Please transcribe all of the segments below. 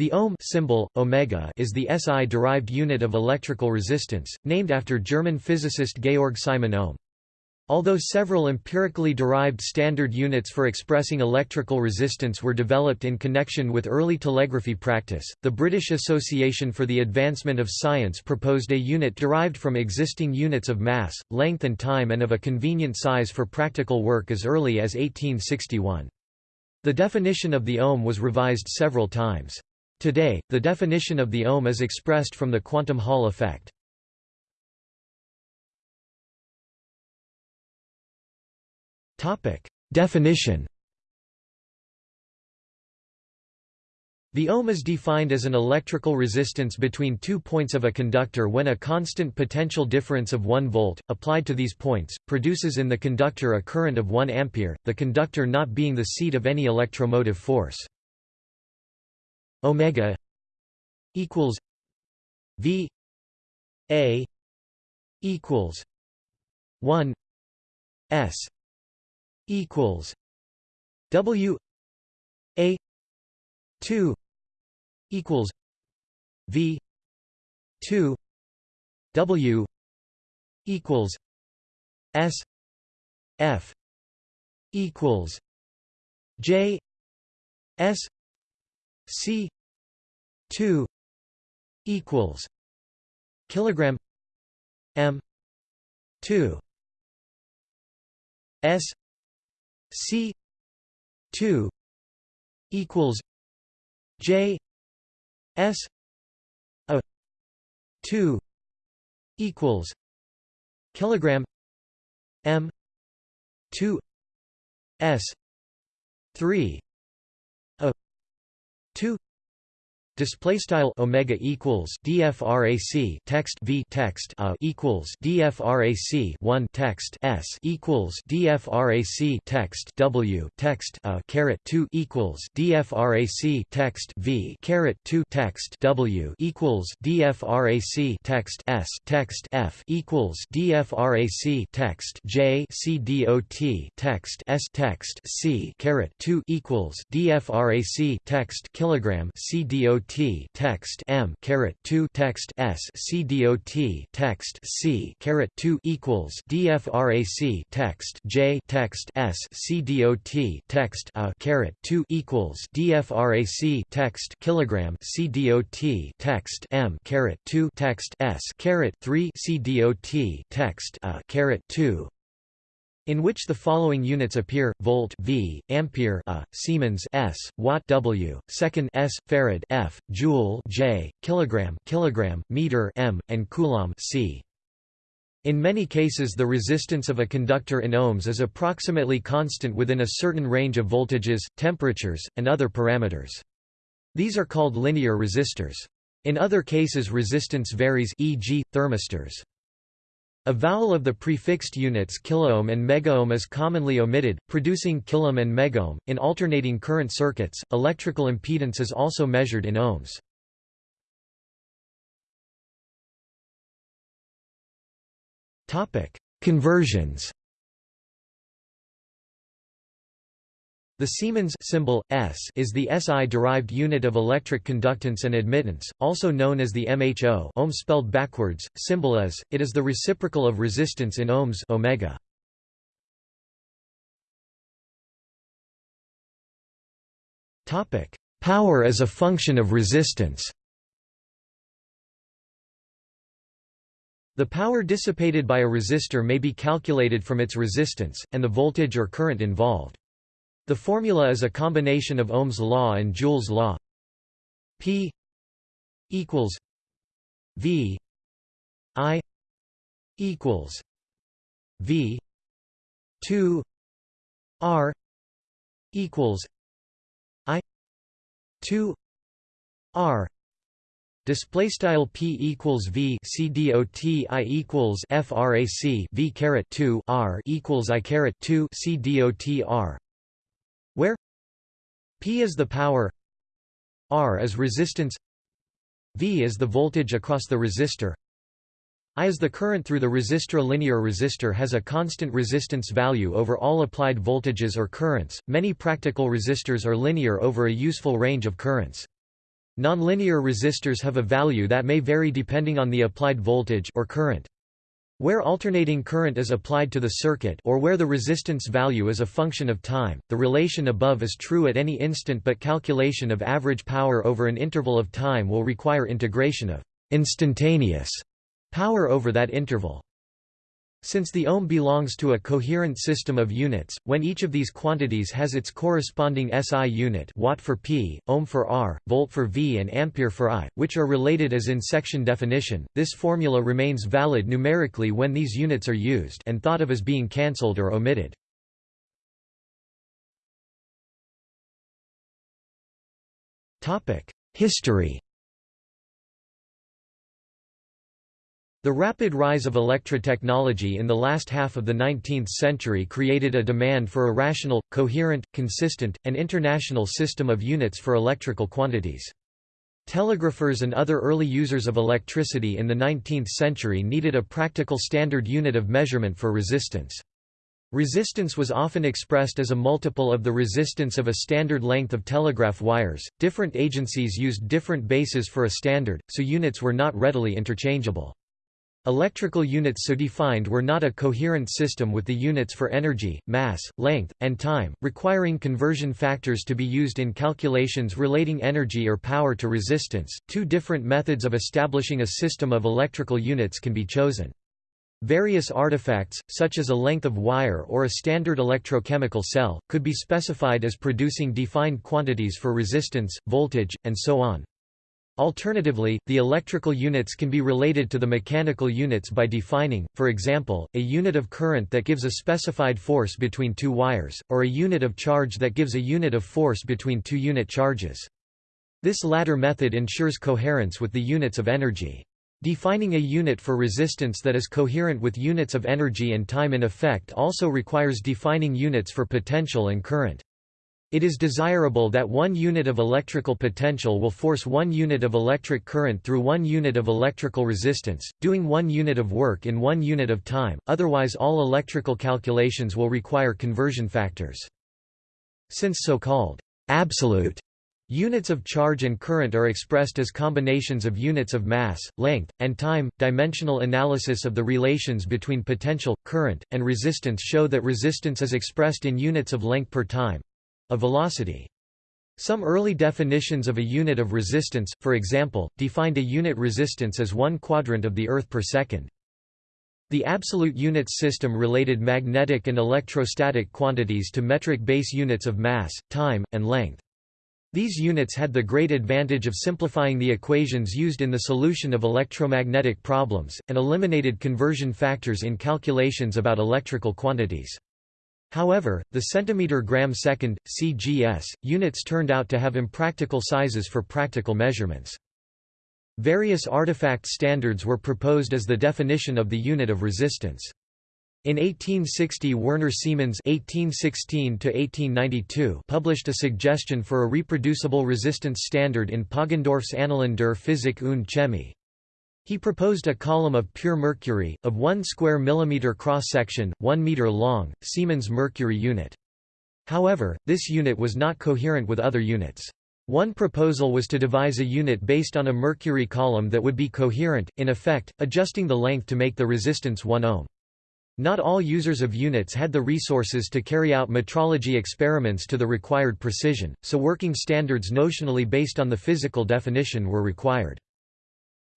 The ohm symbol, omega is the SI-derived unit of electrical resistance, named after German physicist Georg Simon Ohm. Although several empirically derived standard units for expressing electrical resistance were developed in connection with early telegraphy practice, the British Association for the Advancement of Science proposed a unit derived from existing units of mass, length and time and of a convenient size for practical work as early as 1861. The definition of the ohm was revised several times. Today, the definition of the ohm is expressed from the quantum Hall effect. Definition The ohm is defined as an electrical resistance between two points of a conductor when a constant potential difference of 1 volt, applied to these points, produces in the conductor a current of 1 ampere, the conductor not being the seat of any electromotive force omega equals v a equals 1 s equals w a 2 equals v 2 w equals s f equals j s C two equals kilogram M two S C two equals J S a two equals kilogram M two S three 2 display style omega equals dfrac text v text a equals dfrac 1 text s equals dfrac text w text a caret 2 equals dfrac text v caret 2 text w equals dfrac text s text f equals dfrac text j c dot text s text c caret 2 equals dfrac text kilogram c dot T text M caret 2 text S C dot text C caret 2 equals DFRAC text J text S C dot text A caret 2 equals DFRAC text kilogram C dot text M caret 2 text S caret 3 C dot text A caret 2 in which the following units appear: volt V, ampere A, Siemens S, watt W, second S, farad F, joule J, kilogram kilogram, meter M, and coulomb C. In many cases the resistance of a conductor in ohms is approximately constant within a certain range of voltages, temperatures, and other parameters. These are called linear resistors. In other cases resistance varies e.g., thermistors. A vowel of the prefixed units kiloohm and megaohm is commonly omitted, producing kilohm and megohm. In alternating current circuits, electrical impedance is also measured in ohms. Topic: Conversions. The Siemens symbol, S is the SI-derived unit of electric conductance and admittance, also known as the MHO ohm spelled backwards, symbol is, it is the reciprocal of resistance in ohms omega. Power as a function of resistance The power dissipated by a resistor may be calculated from its resistance, and the voltage or current involved. The formula is a combination of Ohm's law and Joule's law. P equals V I equals V two R equals I two R Display style p equals v c dot i equals frac v caret two r equals i caret two c dot r where P is the power R is resistance V is the voltage across the resistor I is the current through the resistor. A linear resistor has a constant resistance value over all applied voltages or currents. Many practical resistors are linear over a useful range of currents. Nonlinear resistors have a value that may vary depending on the applied voltage or current. Where alternating current is applied to the circuit or where the resistance value is a function of time, the relation above is true at any instant but calculation of average power over an interval of time will require integration of instantaneous power over that interval. Since the ohm belongs to a coherent system of units, when each of these quantities has its corresponding SI unit watt for P, ohm for R, volt for V and ampere for I, which are related as in section definition, this formula remains valid numerically when these units are used and thought of as being cancelled or omitted. History The rapid rise of electrotechnology in the last half of the 19th century created a demand for a rational, coherent, consistent, and international system of units for electrical quantities. Telegraphers and other early users of electricity in the 19th century needed a practical standard unit of measurement for resistance. Resistance was often expressed as a multiple of the resistance of a standard length of telegraph wires. Different agencies used different bases for a standard, so units were not readily interchangeable. Electrical units so defined were not a coherent system with the units for energy, mass, length, and time, requiring conversion factors to be used in calculations relating energy or power to resistance. Two different methods of establishing a system of electrical units can be chosen. Various artifacts, such as a length of wire or a standard electrochemical cell, could be specified as producing defined quantities for resistance, voltage, and so on. Alternatively, the electrical units can be related to the mechanical units by defining, for example, a unit of current that gives a specified force between two wires, or a unit of charge that gives a unit of force between two unit charges. This latter method ensures coherence with the units of energy. Defining a unit for resistance that is coherent with units of energy and time in effect also requires defining units for potential and current. It is desirable that one unit of electrical potential will force one unit of electric current through one unit of electrical resistance, doing one unit of work in one unit of time, otherwise all electrical calculations will require conversion factors. Since so-called absolute units of charge and current are expressed as combinations of units of mass, length, and time, dimensional analysis of the relations between potential, current, and resistance show that resistance is expressed in units of length per time, a velocity. Some early definitions of a unit of resistance, for example, defined a unit resistance as one quadrant of the Earth per second. The absolute units system related magnetic and electrostatic quantities to metric base units of mass, time, and length. These units had the great advantage of simplifying the equations used in the solution of electromagnetic problems, and eliminated conversion factors in calculations about electrical quantities. However, the centimeter-gram second, CGS, units turned out to have impractical sizes for practical measurements. Various artifact standards were proposed as the definition of the unit of resistance. In 1860 Werner Siemens (1816–1892) published a suggestion for a reproducible resistance standard in Poggendorff's Annalen der Physik und Chemie. He proposed a column of pure mercury, of 1 square millimeter cross-section, 1 meter long, Siemens mercury unit. However, this unit was not coherent with other units. One proposal was to devise a unit based on a mercury column that would be coherent, in effect, adjusting the length to make the resistance 1 ohm. Not all users of units had the resources to carry out metrology experiments to the required precision, so working standards notionally based on the physical definition were required.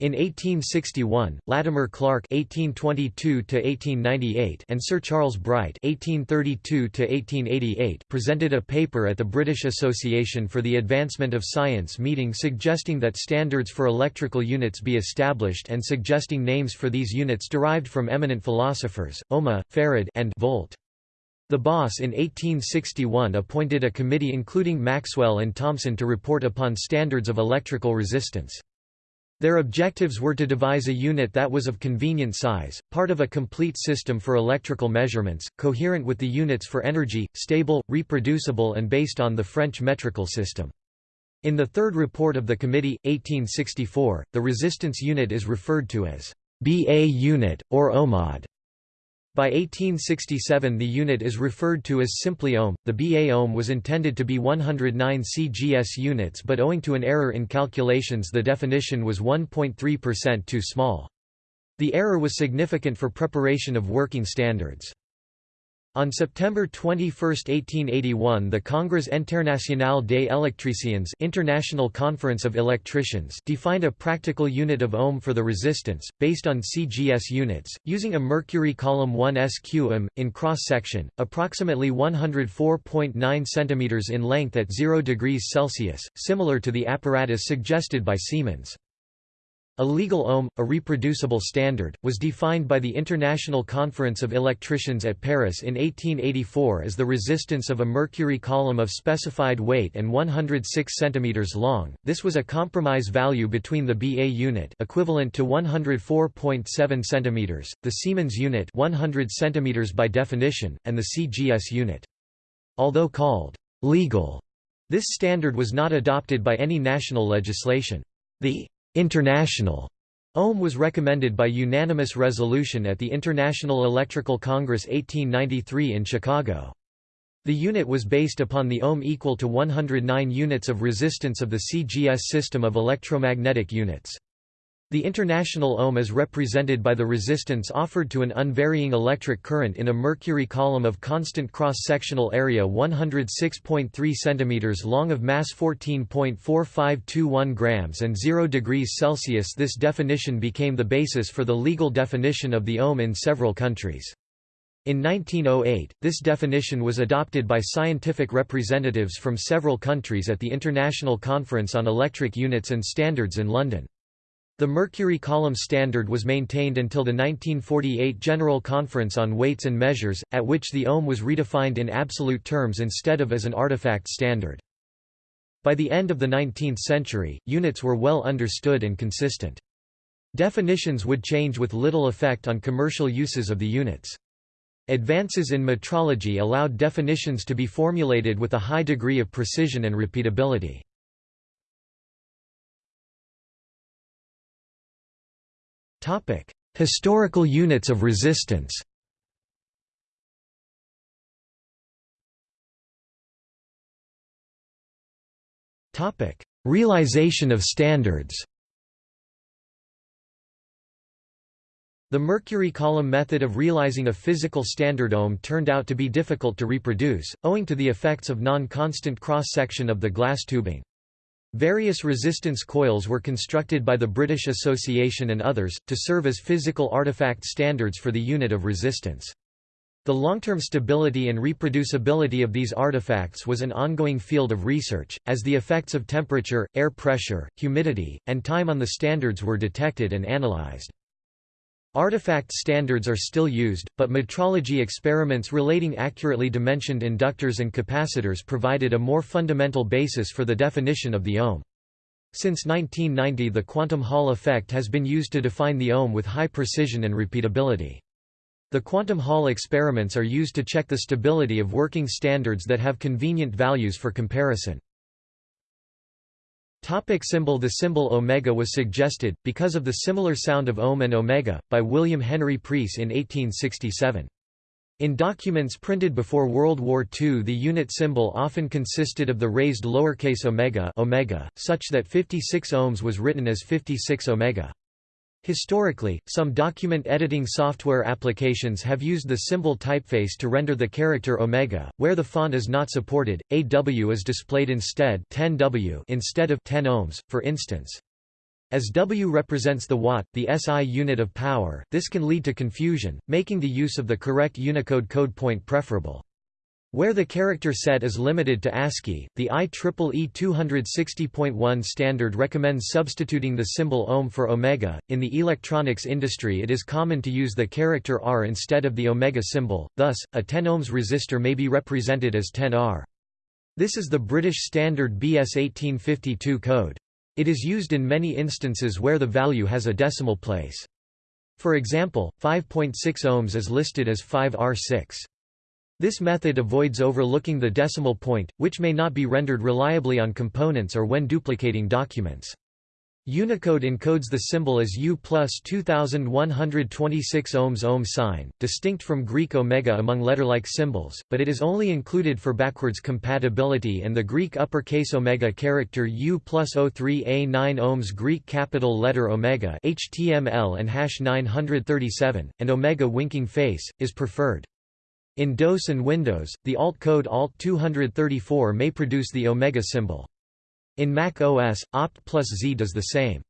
In 1861, Latimer Clark (1822–1898) and Sir Charles Bright (1832–1888) presented a paper at the British Association for the Advancement of Science meeting suggesting that standards for electrical units be established and suggesting names for these units derived from eminent philosophers, ohma, farad, and volt. The BAAS in 1861 appointed a committee including Maxwell and Thomson to report upon standards of electrical resistance. Their objectives were to devise a unit that was of convenient size, part of a complete system for electrical measurements, coherent with the units for energy, stable, reproducible and based on the French metrical system. In the third report of the committee, 1864, the resistance unit is referred to as BA unit, or ohmad. By 1867 the unit is referred to as simply ohm. The BA ohm was intended to be 109 CGS units but owing to an error in calculations the definition was 1.3% too small. The error was significant for preparation of working standards. On September 21, 1881 the Congrès International des Électriciens International Conference of Electricians defined a practical unit of ohm for the resistance, based on CGS units, using a mercury column 1 SQM, in cross-section, approximately 104.9 cm in length at 0 degrees Celsius, similar to the apparatus suggested by Siemens. A legal ohm, a reproducible standard, was defined by the International Conference of Electricians at Paris in 1884 as the resistance of a mercury column of specified weight and 106 cm long. This was a compromise value between the BA unit equivalent to 104.7 cm, the Siemens unit 100 cm by definition, and the CGS unit. Although called legal, this standard was not adopted by any national legislation. The International Ohm was recommended by unanimous resolution at the International Electrical Congress 1893 in Chicago. The unit was based upon the ohm equal to 109 units of resistance of the CGS system of electromagnetic units. The international ohm is represented by the resistance offered to an unvarying electric current in a mercury column of constant cross-sectional area 106.3 cm long of mass 14.4521 grams and 0 degrees Celsius This definition became the basis for the legal definition of the ohm in several countries. In 1908, this definition was adopted by scientific representatives from several countries at the International Conference on Electric Units and Standards in London. The mercury column standard was maintained until the 1948 General Conference on Weights and Measures, at which the ohm was redefined in absolute terms instead of as an artifact standard. By the end of the 19th century, units were well understood and consistent. Definitions would change with little effect on commercial uses of the units. Advances in metrology allowed definitions to be formulated with a high degree of precision and repeatability. Topic: Historical units of resistance. Topic: Realization of standards. The mercury column method of realizing a physical standard ohm turned out to be difficult to reproduce, owing to the effects of non-constant cross-section of the glass tubing. Various resistance coils were constructed by the British Association and others, to serve as physical artifact standards for the unit of resistance. The long-term stability and reproducibility of these artifacts was an ongoing field of research, as the effects of temperature, air pressure, humidity, and time on the standards were detected and analyzed. Artifact standards are still used, but metrology experiments relating accurately dimensioned inductors and capacitors provided a more fundamental basis for the definition of the ohm. Since 1990 the quantum Hall effect has been used to define the ohm with high precision and repeatability. The quantum Hall experiments are used to check the stability of working standards that have convenient values for comparison. Topic symbol The symbol omega was suggested, because of the similar sound of ohm and omega, by William Henry Preece in 1867. In documents printed before World War II the unit symbol often consisted of the raised lowercase omega, omega such that 56 ohms was written as 56 omega. Historically, some document editing software applications have used the symbol typeface to render the character omega. Where the font is not supported, AW is displayed instead 10W instead of 10 ohms, for instance. As W represents the watt, the SI unit of power, this can lead to confusion, making the use of the correct Unicode code point preferable. Where the character set is limited to ASCII, the IEEE 260.1 standard recommends substituting the symbol ohm for omega. In the electronics industry, it is common to use the character R instead of the omega symbol, thus, a 10 ohms resistor may be represented as 10R. This is the British standard BS 1852 code. It is used in many instances where the value has a decimal place. For example, 5.6 ohms is listed as 5R6. This method avoids overlooking the decimal point, which may not be rendered reliably on components or when duplicating documents. Unicode encodes the symbol as U plus 2126 ohms ohm sign, distinct from Greek omega among letter-like symbols, but it is only included for backwards compatibility and the Greek uppercase omega character U plus 03A9 ohms Greek capital letter omega HTML and hash 937, and omega winking face, is preferred. In DOS and Windows, the alt code ALT234 may produce the omega symbol. In Mac OS, opt plus Z does the same.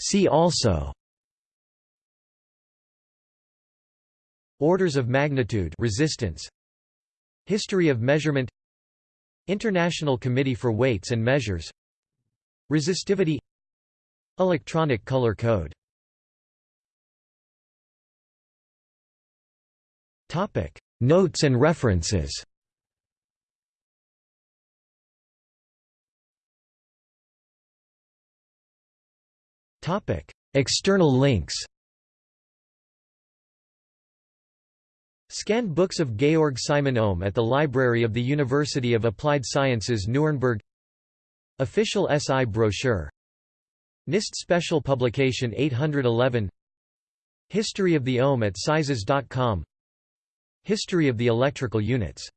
See also Orders of magnitude resistance. History of measurement. International Committee for Weights and Measures. Resistivity. Electronic color code Topic. Notes and references. Topic: External links. Scanned books of Georg Simon Ohm at the Library of the University of Applied Sciences Nuremberg. Official SI brochure. NIST Special Publication 811 History of the Ohm at sizes.com History of the electrical units